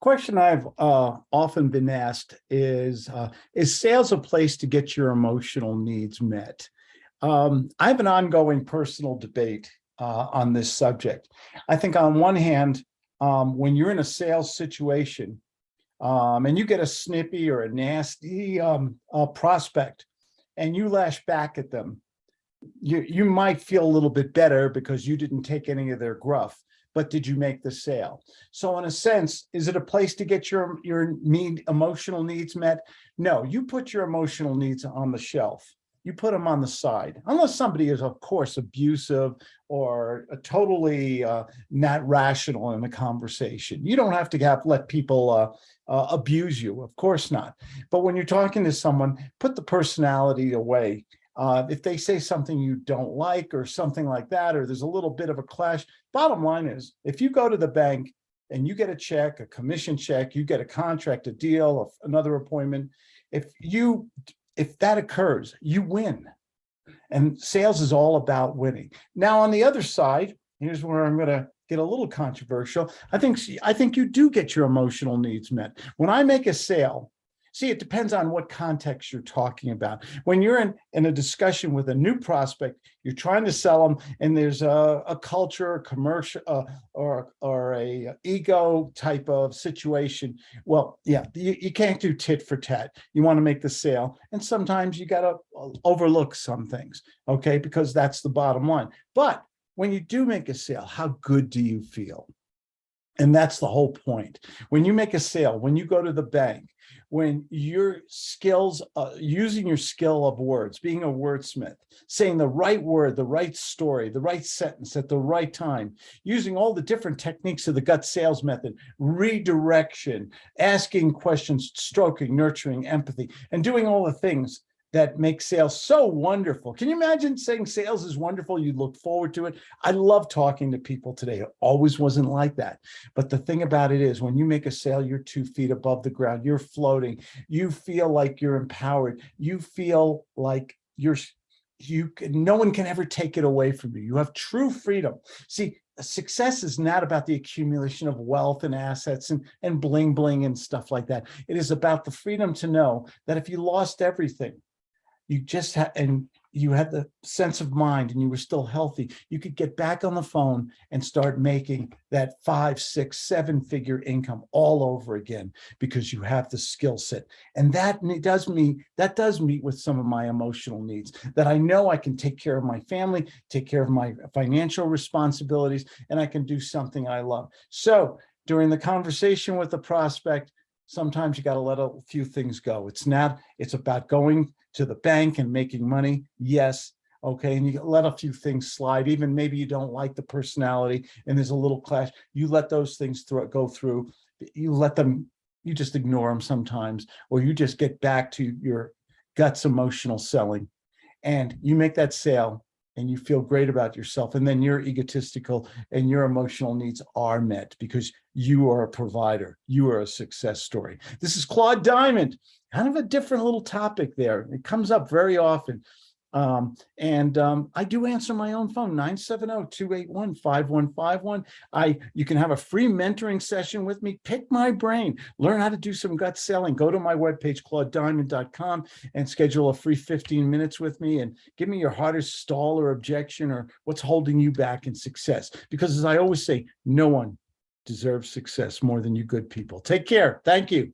Question I've uh, often been asked is, uh, is sales a place to get your emotional needs met? Um, I have an ongoing personal debate uh, on this subject. I think on one hand, um, when you're in a sales situation um, and you get a snippy or a nasty um, uh, prospect and you lash back at them, you, you might feel a little bit better because you didn't take any of their gruff but did you make the sale? So in a sense, is it a place to get your, your need, emotional needs met? No, you put your emotional needs on the shelf. You put them on the side, unless somebody is, of course, abusive or totally uh, not rational in the conversation. You don't have to have let people uh, uh, abuse you, of course not. But when you're talking to someone, put the personality away uh, if they say something you don't like or something like that, or there's a little bit of a clash, bottom line is if you go to the bank and you get a check, a commission check, you get a contract, a deal, another appointment, if you, if that occurs, you win. And sales is all about winning. Now, on the other side, here's where I'm going to get a little controversial. I think, I think you do get your emotional needs met. When I make a sale, See, it depends on what context you're talking about. When you're in, in a discussion with a new prospect, you're trying to sell them and there's a, a culture, a commercial, uh, or, or a ego type of situation. Well, yeah, you, you can't do tit for tat. You want to make the sale. And sometimes you got to uh, overlook some things, okay, because that's the bottom line. But when you do make a sale, how good do you feel? And that's the whole point. When you make a sale, when you go to the bank, when your skills, uh, using your skill of words, being a wordsmith, saying the right word, the right story, the right sentence at the right time, using all the different techniques of the gut sales method, redirection, asking questions, stroking, nurturing, empathy, and doing all the things that makes sales so wonderful. Can you imagine saying sales is wonderful? You look forward to it. I love talking to people today. It always wasn't like that. But the thing about it is when you make a sale, you're two feet above the ground, you're floating, you feel like you're empowered. You feel like you're you can, no one can ever take it away from you. You have true freedom. See, success is not about the accumulation of wealth and assets and, and bling bling and stuff like that. It is about the freedom to know that if you lost everything, you just had, and you had the sense of mind and you were still healthy, you could get back on the phone and start making that five, six, seven figure income all over again because you have the skill set. And that does meet, that does meet with some of my emotional needs that I know I can take care of my family, take care of my financial responsibilities, and I can do something I love. So during the conversation with the prospect, sometimes you got to let a few things go. It's not, it's about going to the bank and making money. Yes. Okay. And you let a few things slide, even maybe you don't like the personality and there's a little clash. You let those things through, go through, you let them, you just ignore them sometimes, or you just get back to your guts emotional selling and you make that sale and you feel great about yourself and then you're egotistical and your emotional needs are met because you are a provider you are a success story. This is claude diamond. Kind of a different little topic there. It comes up very often um, and um, I do answer my own phone, 970-281-5151. I You can have a free mentoring session with me, pick my brain, learn how to do some gut selling, go to my webpage, claudediamond.com and schedule a free 15 minutes with me and give me your hardest stall or objection or what's holding you back in success. Because as I always say, no one deserves success more than you good people. Take care. Thank you.